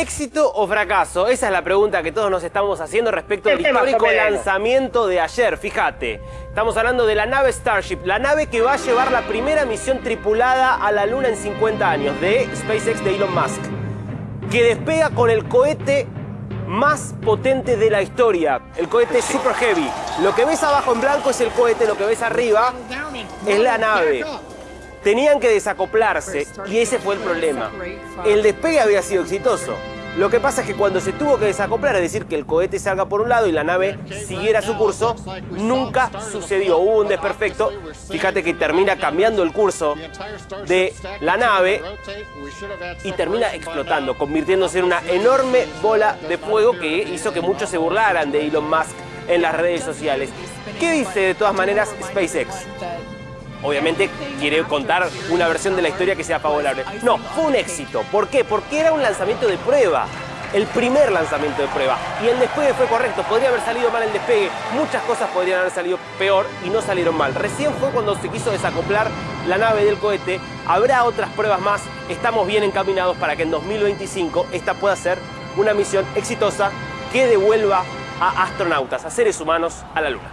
¿Éxito o fracaso? Esa es la pregunta que todos nos estamos haciendo respecto al histórico lanzamiento de ayer. Fíjate, estamos hablando de la nave Starship, la nave que va a llevar la primera misión tripulada a la Luna en 50 años de SpaceX de Elon Musk, que despega con el cohete más potente de la historia, el cohete Super Heavy. Lo que ves abajo en blanco es el cohete, lo que ves arriba es la nave. Tenían que desacoplarse y ese fue el problema. El despegue había sido exitoso. Lo que pasa es que cuando se tuvo que desacoplar, es decir, que el cohete salga por un lado y la nave siguiera su curso, nunca sucedió. Hubo un desperfecto. Fíjate que termina cambiando el curso de la nave y termina explotando, convirtiéndose en una enorme bola de fuego que hizo que muchos se burlaran de Elon Musk en las redes sociales. ¿Qué dice de todas maneras SpaceX? Obviamente quiere contar una versión de la historia que sea favorable. No, fue un éxito. ¿Por qué? Porque era un lanzamiento de prueba. El primer lanzamiento de prueba. Y el despegue fue correcto. Podría haber salido mal el despegue. Muchas cosas podrían haber salido peor y no salieron mal. Recién fue cuando se quiso desacoplar la nave del cohete. Habrá otras pruebas más. Estamos bien encaminados para que en 2025 esta pueda ser una misión exitosa que devuelva a astronautas, a seres humanos, a la Luna.